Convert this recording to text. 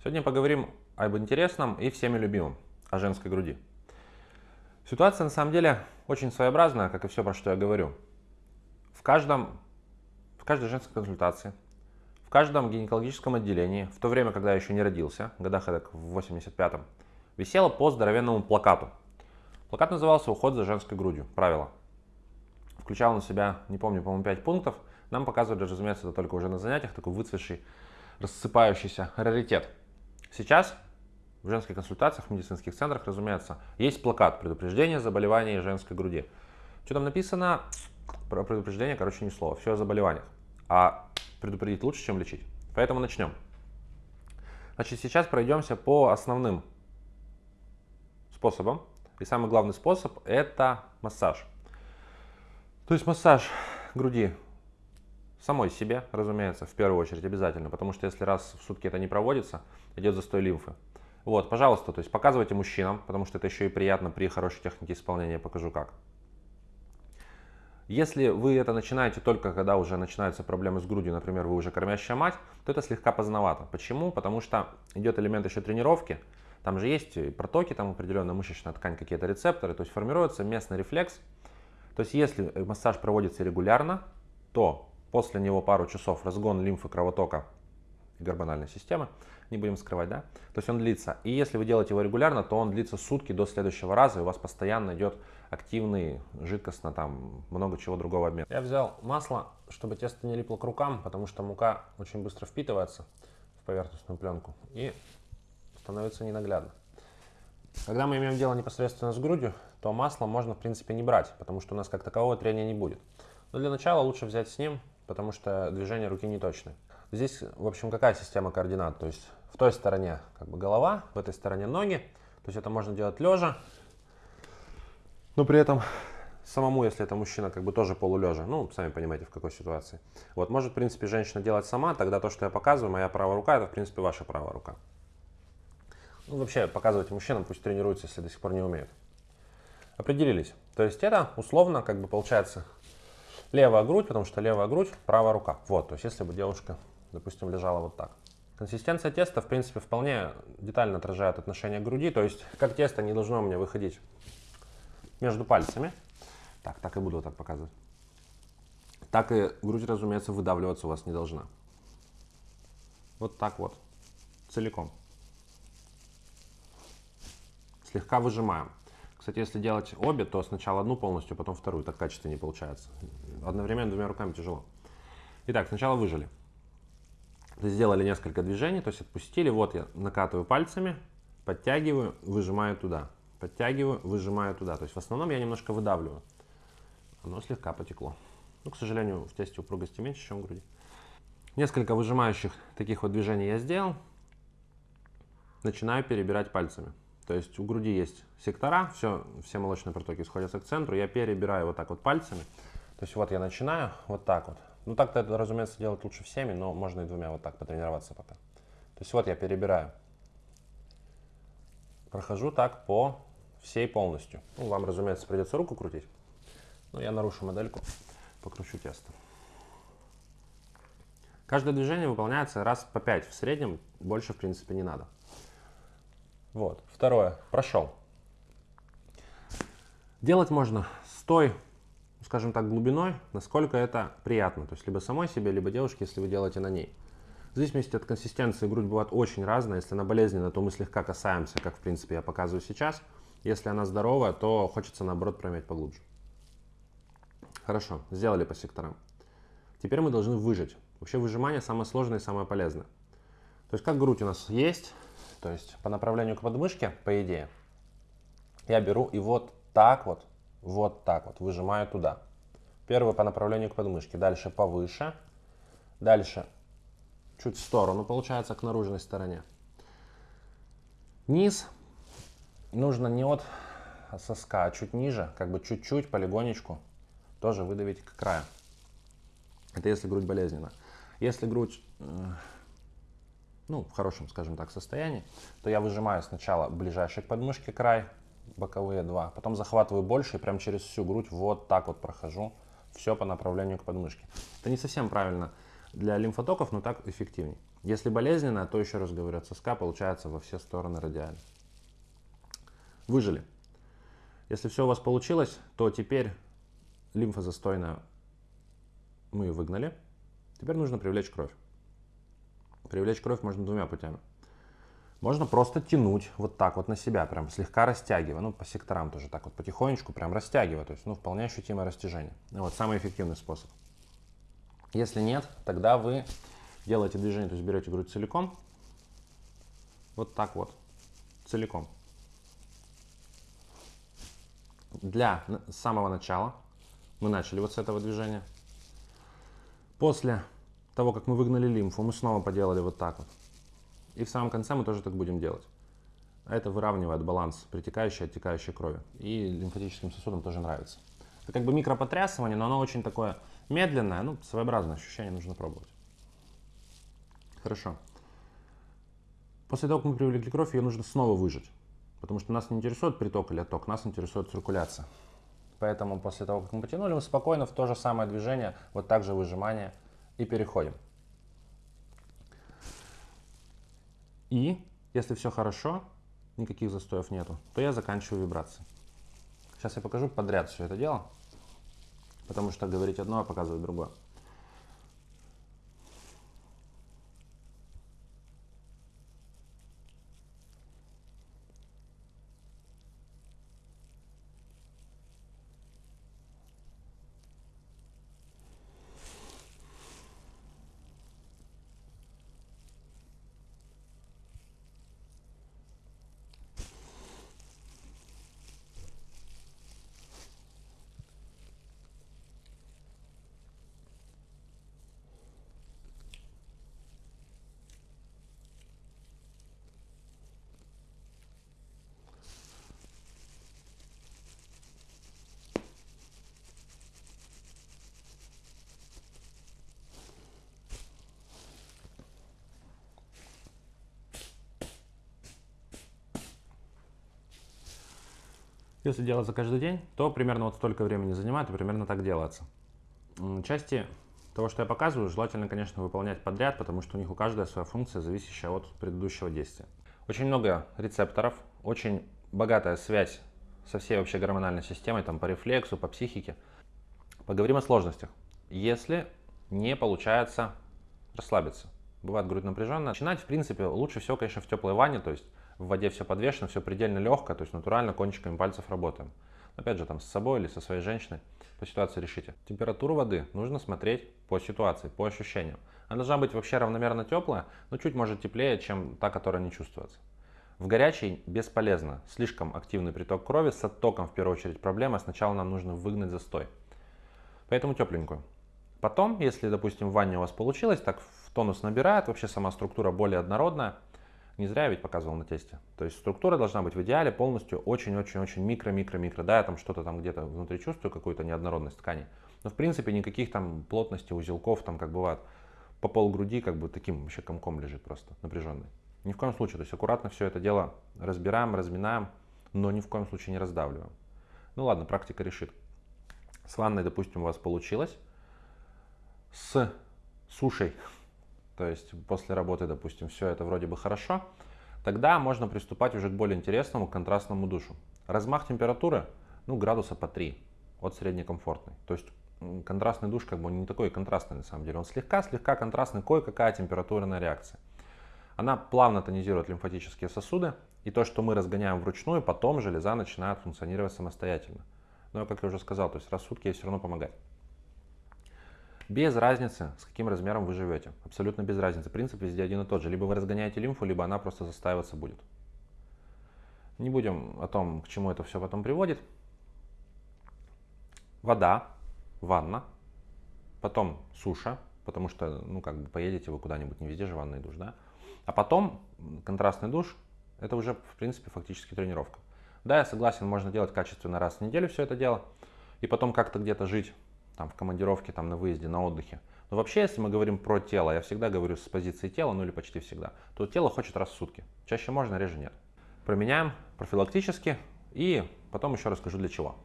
Сегодня поговорим об интересном и всеми любимом, о женской груди. Ситуация на самом деле очень своеобразная, как и все, про что я говорю. В, каждом, в каждой женской консультации, в каждом гинекологическом отделении, в то время, когда я еще не родился, в годах это в 85-м, висело по здоровенному плакату. Плакат назывался «Уход за женской грудью. Правила». Включал на себя, не помню, по-моему, 5 пунктов. Нам показывали, разумеется, это только уже на занятиях, такой выцветший, рассыпающийся раритет. Сейчас в женских консультациях, в медицинских центрах, разумеется, есть плакат предупреждения заболеваний женской груди. Что там написано? Про предупреждение, короче, ни слова. Все о заболеваниях. А предупредить лучше, чем лечить. Поэтому начнем. Значит, сейчас пройдемся по основным способам. И самый главный способ – это массаж. То есть массаж груди самой себе, разумеется, в первую очередь обязательно, потому что если раз в сутки это не проводится, идет застой лимфы. Вот, пожалуйста, то есть показывайте мужчинам, потому что это еще и приятно при хорошей технике исполнения, покажу как. Если вы это начинаете только когда уже начинаются проблемы с грудью, например, вы уже кормящая мать, то это слегка поздновато. Почему? Потому что идет элемент еще тренировки, там же есть протоки, там определенная мышечная ткань, какие-то рецепторы, то есть формируется местный рефлекс. То есть если массаж проводится регулярно, то После него пару часов разгон лимфы, кровотока гормональной системы. Не будем скрывать, да? То есть он длится. И если вы делаете его регулярно, то он длится сутки до следующего раза, и у вас постоянно идет активный, жидкостно, там, много чего другого обмен. Я взял масло, чтобы тесто не липло к рукам, потому что мука очень быстро впитывается в поверхностную пленку и становится ненаглядно. Когда мы имеем дело непосредственно с грудью, то масло можно, в принципе, не брать, потому что у нас как такового трения не будет. Но для начала лучше взять с ним потому что движение руки не точны. Здесь, в общем, какая система координат? То есть в той стороне как бы голова, в этой стороне ноги. То есть это можно делать лежа, но при этом самому, если это мужчина, как бы тоже полулежа. Ну, сами понимаете, в какой ситуации. Вот, может, в принципе, женщина делать сама, тогда то, что я показываю, моя правая рука, это, в принципе, ваша правая рука. Ну, вообще, показывайте мужчинам, пусть тренируются, если до сих пор не умеют. Определились. То есть это условно, как бы получается, левая грудь, потому что левая грудь, правая рука. Вот, то есть если бы девушка, допустим, лежала вот так. Консистенция теста, в принципе, вполне детально отражает отношение груди, то есть как тесто не должно у меня выходить между пальцами. Так, так и буду так показывать. Так и грудь, разумеется, выдавливаться у вас не должна. Вот так вот, целиком. Слегка выжимаем. Кстати, если делать обе, то сначала одну полностью, потом вторую. Так качественно не получается. Одновременно двумя руками тяжело. Итак, сначала выжили. Сделали несколько движений, то есть отпустили. Вот я накатываю пальцами, подтягиваю, выжимаю туда. Подтягиваю, выжимаю туда. То есть в основном я немножко выдавливаю. Оно слегка потекло. Ну, к сожалению, в тесте упругости меньше, чем в груди. Несколько выжимающих таких вот движений я сделал. Начинаю перебирать пальцами. То есть у груди есть сектора, все, все молочные протоки сходятся к центру. Я перебираю вот так вот пальцами. То есть вот я начинаю вот так вот. Ну так-то это, разумеется, делать лучше всеми, но можно и двумя вот так потренироваться пока. То есть вот я перебираю. Прохожу так по всей полностью. Ну, вам, разумеется, придется руку крутить. Но я нарушу модельку, покручу тесто. Каждое движение выполняется раз по 5 в среднем, больше, в принципе, не надо. Вот. Второе. Прошел. Делать можно с той, скажем так, глубиной, насколько это приятно. То есть либо самой себе, либо девушке, если вы делаете на ней. В зависимости от консистенции грудь бывает очень разная. Если она болезненная, то мы слегка касаемся, как в принципе я показываю сейчас. Если она здоровая, то хочется наоборот промять поглубже. Хорошо, сделали по секторам. Теперь мы должны выжать. Вообще выжимание самое сложное и самое полезное. То есть как грудь у нас есть, то есть по направлению к подмышке, по идее, я беру и вот так вот, вот так вот выжимаю туда. Первый по направлению к подмышке, дальше повыше, дальше чуть в сторону, получается, к наружной стороне. Низ нужно не от соска, а чуть ниже, как бы чуть-чуть, полигонечку, тоже выдавить к краю. Это если грудь болезненна. Если грудь э, ну, в хорошем, скажем так, состоянии, то я выжимаю сначала ближайший к подмышке край, боковые два, потом захватываю больше и прям через всю грудь вот так вот прохожу, все по направлению к подмышке. Это не совсем правильно для лимфотоков, но так эффективнее. Если болезненно, то еще раз говорю, от соска получается во все стороны радиально. Выжили. Если все у вас получилось, то теперь лимфа застойная, мы ее выгнали. Теперь нужно привлечь кровь. Привлечь кровь можно двумя путями. Можно просто тянуть вот так вот на себя, прям слегка растягивая, ну по секторам тоже так вот потихонечку прям растягивая, то есть ну вполне ощутимое растяжение. Вот самый эффективный способ. Если нет, тогда вы делаете движение, то есть берете грудь целиком, вот так вот, целиком. Для самого начала мы начали вот с этого движения. После того, как мы выгнали лимфу, мы снова поделали вот так вот. И в самом конце мы тоже так будем делать. А это выравнивает баланс притекающей и оттекающей крови. И лимфатическим сосудам тоже нравится. Это как бы микропотрясывание, но оно очень такое медленное, ну, своеобразное ощущение, нужно пробовать. Хорошо. После того, как мы привлекли кровь, ее нужно снова выжать. Потому что нас не интересует приток или отток, нас интересует циркуляция. Поэтому после того, как мы потянули, мы спокойно в то же самое движение, вот так же выжимание и переходим. И если все хорошо, никаких застоев нету, то я заканчиваю вибрации. Сейчас я покажу подряд все это дело, потому что говорить одно, а показывать другое. Если делать за каждый день, то примерно вот столько времени занимает и примерно так делается. Части того, что я показываю, желательно, конечно, выполнять подряд, потому что у них у каждой своя функция, зависящая от предыдущего действия. Очень много рецепторов, очень богатая связь со всей вообще гормональной системой, там по рефлексу, по психике. Поговорим о сложностях. Если не получается расслабиться, бывает грудь напряженная, начинать, в принципе, лучше всего, конечно, в теплой ванне, то есть в воде все подвешено, все предельно легко, то есть натурально кончиками пальцев работаем. Опять же, там с собой или со своей женщиной по ситуации решите. Температуру воды нужно смотреть по ситуации, по ощущениям. Она должна быть вообще равномерно теплая, но чуть может теплее, чем та, которая не чувствуется. В горячей бесполезно. Слишком активный приток крови, с оттоком в первую очередь проблема. Сначала нам нужно выгнать застой. Поэтому тепленькую. Потом, если, допустим, в ванне у вас получилось, так в тонус набирает, вообще сама структура более однородная, не зря я ведь показывал на тесте. То есть структура должна быть в идеале полностью очень-очень-очень микро-микро-микро. Да, я там что-то там где-то внутри чувствую, какую-то неоднородность ткани. Но в принципе никаких там плотности узелков, там как бывает по пол груди, как бы таким вообще комком лежит просто, напряженный. Ни в коем случае. То есть аккуратно все это дело разбираем, разминаем, но ни в коем случае не раздавливаем. Ну ладно, практика решит. С ванной, допустим, у вас получилось. С сушей то есть после работы, допустим, все это вроде бы хорошо, тогда можно приступать уже к более интересному контрастному душу. Размах температуры, ну, градуса по 3 от среднекомфортной. То есть контрастный душ как бы не такой контрастный на самом деле. Он слегка-слегка контрастный, кое-какая температурная реакция. Она плавно тонизирует лимфатические сосуды, и то, что мы разгоняем вручную, потом железа начинает функционировать самостоятельно. Но, как я уже сказал, то есть рассудки ей все равно помогать. Без разницы, с каким размером вы живете. Абсолютно без разницы. Принцип везде один и тот же. Либо вы разгоняете лимфу, либо она просто застаиваться будет. Не будем о том, к чему это все потом приводит. Вода, ванна, потом суша, потому что, ну, как бы поедете вы куда-нибудь, не везде же ванный душ, да? А потом контрастный душ, это уже, в принципе, фактически тренировка. Да, я согласен, можно делать качественно раз в неделю все это дело, и потом как-то где-то жить там в командировке, там на выезде, на отдыхе. Но вообще, если мы говорим про тело, я всегда говорю с позиции тела, ну или почти всегда, то тело хочет раз в сутки. Чаще можно, реже нет. Променяем профилактически и потом еще расскажу для чего.